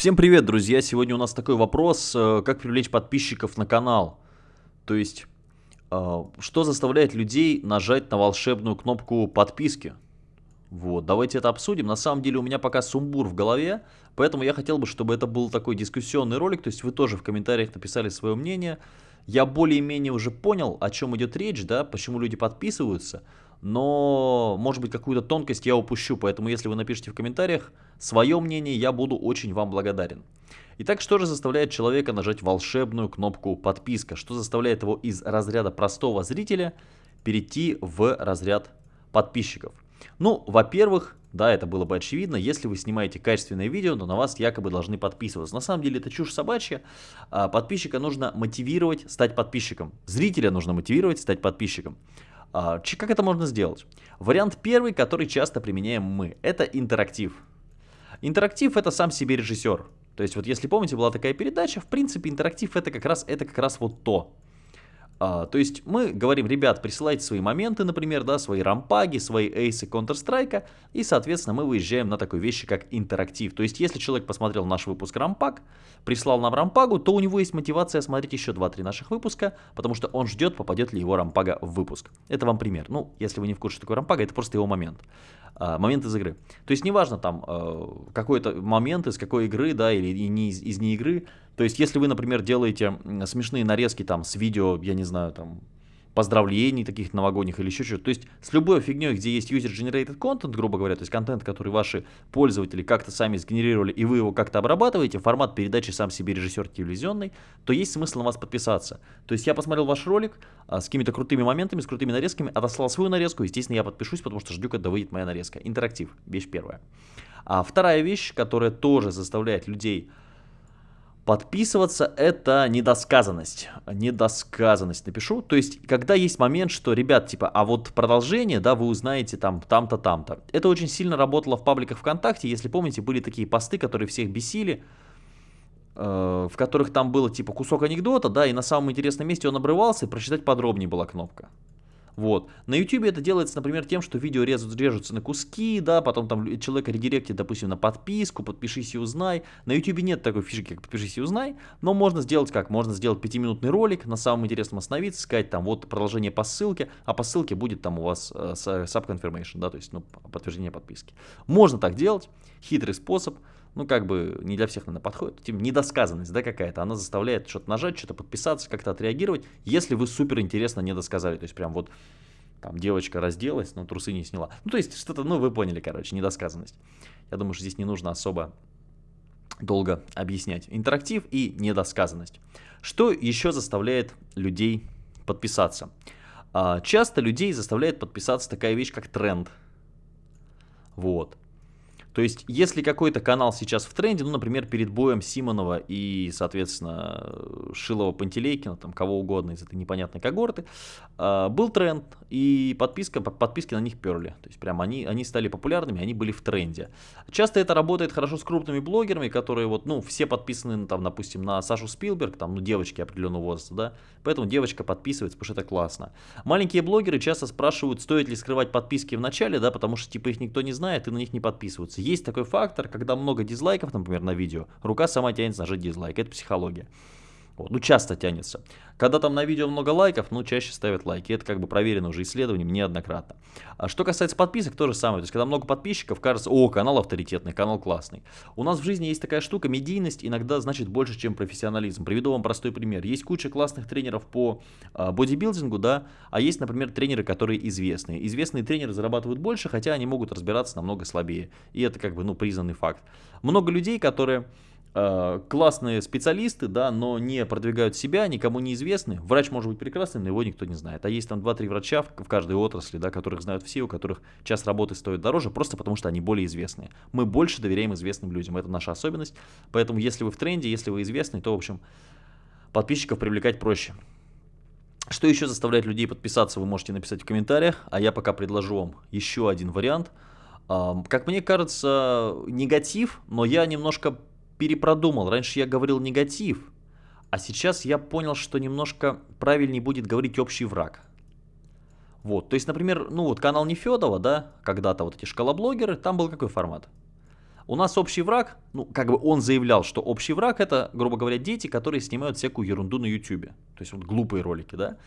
Всем привет, друзья! Сегодня у нас такой вопрос, э, как привлечь подписчиков на канал. То есть, э, что заставляет людей нажать на волшебную кнопку подписки? Вот, давайте это обсудим. На самом деле у меня пока сумбур в голове, поэтому я хотел бы, чтобы это был такой дискуссионный ролик, то есть вы тоже в комментариях написали свое мнение. Я более-менее уже понял, о чем идет речь, да, почему люди подписываются но, может быть, какую-то тонкость я упущу, поэтому если вы напишите в комментариях свое мнение, я буду очень вам благодарен. Итак, что же заставляет человека нажать волшебную кнопку подписка? Что заставляет его из разряда простого зрителя перейти в разряд подписчиков? Ну, во-первых, да, это было бы очевидно, если вы снимаете качественное видео, то на вас якобы должны подписываться. На самом деле это чушь собачья. А подписчика нужно мотивировать стать подписчиком. Зрителя нужно мотивировать стать подписчиком. А, как это можно сделать? Вариант первый, который часто применяем мы, это интерактив. Интерактив это сам себе режиссер. То есть вот если помните, была такая передача, в принципе интерактив это как раз, это как раз вот то. А, то есть мы говорим, ребят, присылайте свои моменты, например, да, свои рампаги, свои эйсы Counter-Strike, и, соответственно, мы выезжаем на такой вещи, как интерактив. То есть если человек посмотрел наш выпуск рампаг, прислал нам рампагу, то у него есть мотивация смотреть еще 2-3 наших выпуска, потому что он ждет, попадет ли его рампага в выпуск. Это вам пример. Ну, если вы не в курсе, что такое рампага, это просто его момент. А, момент из игры. То есть неважно там э, какой-то момент из какой игры, да, или не из, из не игры. То есть если вы, например, делаете смешные нарезки там с видео, я не знаю, там поздравлений таких новогодних или еще что-то. То есть с любой фигней, где есть user-generated content, грубо говоря, то есть контент, который ваши пользователи как-то сами сгенерировали, и вы его как-то обрабатываете, формат передачи сам себе режиссер телевизионный, то есть смысл на вас подписаться. То есть я посмотрел ваш ролик а, с какими-то крутыми моментами, с крутыми нарезками, отослал свою нарезку, естественно, я подпишусь, потому что жду, когда выйдет моя нарезка. Интерактив, вещь первая. А вторая вещь, которая тоже заставляет людей Подписываться это недосказанность. Недосказанность напишу. То есть, когда есть момент, что, ребят, типа, а вот продолжение, да, вы узнаете там, там-то, там-то. Это очень сильно работало в пабликах ВКонтакте. Если помните, были такие посты, которые всех бесили, э, в которых там было типа кусок анекдота, да, и на самом интересном месте он обрывался, и прочитать подробнее была кнопка. Вот. На YouTube это делается, например, тем, что видео режут, режутся на куски, да, потом там человека редиректит, допустим, на подписку, подпишись и узнай. На YouTube нет такой фишки, как подпишись и узнай, но можно сделать как? Можно сделать пятиминутный ролик, на самом интересном остановиться, сказать там вот продолжение по ссылке, а по ссылке будет там у вас э, sub-confirmation, да, то есть ну, подтверждение подписки. Можно так делать, хитрый способ ну, как бы не для всех, наверное, подходит. Тем недосказанность, да, какая-то, она заставляет что-то нажать, что-то подписаться, как-то отреагировать, если вы супер интересно не досказали. То есть, прям вот там девочка разделась, но трусы не сняла. Ну, то есть, что-то, ну, вы поняли, короче, недосказанность. Я думаю, что здесь не нужно особо долго объяснять. Интерактив и недосказанность. Что еще заставляет людей подписаться? А, часто людей заставляет подписаться такая вещь, как тренд. Вот. То есть, если какой-то канал сейчас в тренде, ну, например, перед боем Симонова и, соответственно, Шилова Пантелейкина, там, кого угодно из этой непонятной когорты, э, был тренд, и подписка, подписки на них перли. То есть, прям они, они стали популярными, они были в тренде. Часто это работает хорошо с крупными блогерами, которые вот, ну, все подписаны, там, допустим, на Сашу Спилберг, там, ну, девочки определенного возраста, да, поэтому девочка подписывается, потому что это классно. Маленькие блогеры часто спрашивают, стоит ли скрывать подписки в начале, да, потому что, типа, их никто не знает и на них не подписываются есть такой фактор, когда много дизлайков, например, на видео, рука сама тянется нажать дизлайк. Это психология. Вот, ну, часто тянется. Когда там на видео много лайков, ну, чаще ставят лайки. Это как бы проверено уже исследованием неоднократно. А что касается подписок, то же самое. То есть, когда много подписчиков, кажется, о, канал авторитетный, канал классный. У нас в жизни есть такая штука, медийность иногда значит больше, чем профессионализм. Приведу вам простой пример. Есть куча классных тренеров по а, бодибилдингу, да, а есть, например, тренеры, которые известные. Известные тренеры зарабатывают больше, хотя они могут разбираться намного слабее. И это как бы, ну, признанный факт. Много людей, которые классные специалисты, да, но не продвигают себя, никому не известны. Врач может быть прекрасный, но его никто не знает. А есть там 2-3 врача в каждой отрасли, да, которых знают все, у которых час работы стоит дороже, просто потому что они более известные. Мы больше доверяем известным людям, это наша особенность. Поэтому если вы в тренде, если вы известный, то, в общем, подписчиков привлекать проще. Что еще заставляет людей подписаться, вы можете написать в комментариях, а я пока предложу вам еще один вариант. Как мне кажется, негатив, но я немножко перепродумал. Раньше я говорил негатив, а сейчас я понял, что немножко правильнее будет говорить общий враг. Вот, то есть, например, ну вот канал Нефедова, да, когда-то вот эти шкалоблогеры, там был какой формат? У нас общий враг, ну, как бы он заявлял, что общий враг это, грубо говоря, дети, которые снимают всякую ерунду на YouTube. То есть вот глупые ролики, да.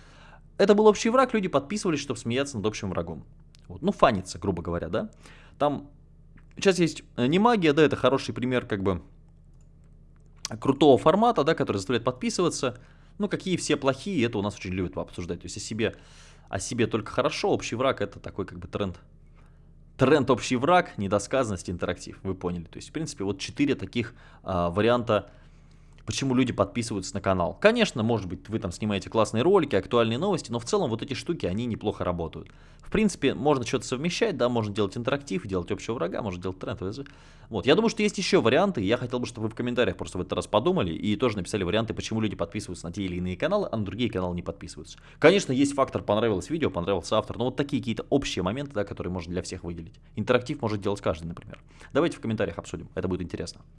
Это был общий враг, люди подписывались, чтобы смеяться над общим врагом. Вот. Ну, фаниться, грубо говоря, да. Там сейчас есть э, не магия, да, это хороший пример, как бы, крутого формата, да, который заставляет подписываться. Ну, какие все плохие, это у нас очень любят обсуждать. То есть о себе, о себе только хорошо, общий враг это такой как бы тренд. Тренд общий враг, недосказанность, интерактив. Вы поняли. То есть, в принципе, вот четыре таких а, варианта почему люди подписываются на канал. Конечно, может быть, вы там снимаете классные ролики, актуальные новости, но в целом вот эти штуки, они неплохо работают. В принципе, можно что-то совмещать, да, можно делать интерактив, делать общего врага, можно делать тренд. Вот, я думаю, что есть еще варианты, я хотел бы, чтобы вы в комментариях просто в этот раз подумали и тоже написали варианты, почему люди подписываются на те или иные каналы, а на другие каналы не подписываются. Конечно, есть фактор понравилось видео, понравился автор, но вот такие какие-то общие моменты, да, которые можно для всех выделить. Интерактив может делать каждый, например. Давайте в комментариях обсудим, это будет интересно.